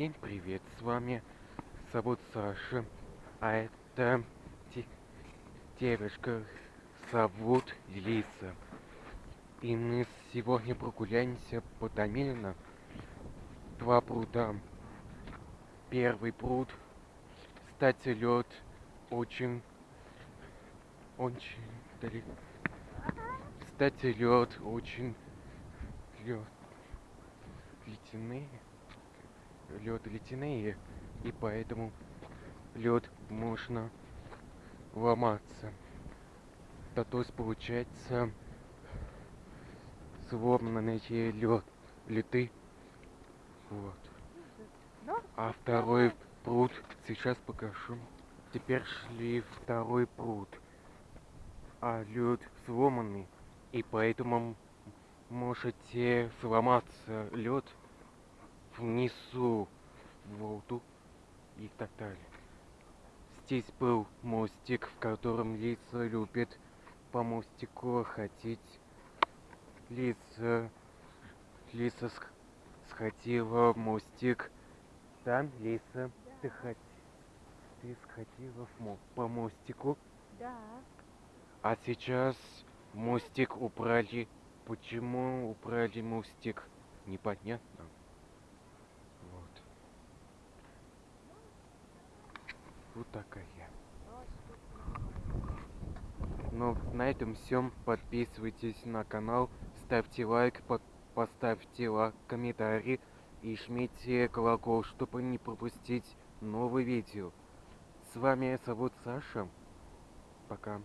Всем привет, с вами зовут Саша, а это де- девушка зовут Лиса. И мы сегодня прогуляемся по Томилино. Два пруда. Первый пруд, кстати, лед очень, очень далеко. Кстати, лед очень лед ледяные, лед ледяные, и поэтому лед можно ломаться. Да, то есть получается сломанные лед, леты. Вот. А второй пруд сейчас покажу. Теперь шли второй пруд. А лед сломанный, и поэтому можете сломаться лед внизу воду и так далее. Здесь был мостик, в котором Лиса любит по мостику ходить. Лиса, Лиса сх- сходила в мостик. Да, Лиса, ты хот- ты сходила в мо- по мостику, Да. а сейчас мостик убрали. Почему убрали мостик? Непонятно. Вот. Вот такая. Ну, на этом все. Подписывайтесь на канал, ставьте лайк, по- поставьте ла- комментарий и жмите колокол, чтобы не пропустить новые видео. С вами зовут Саша. Пока.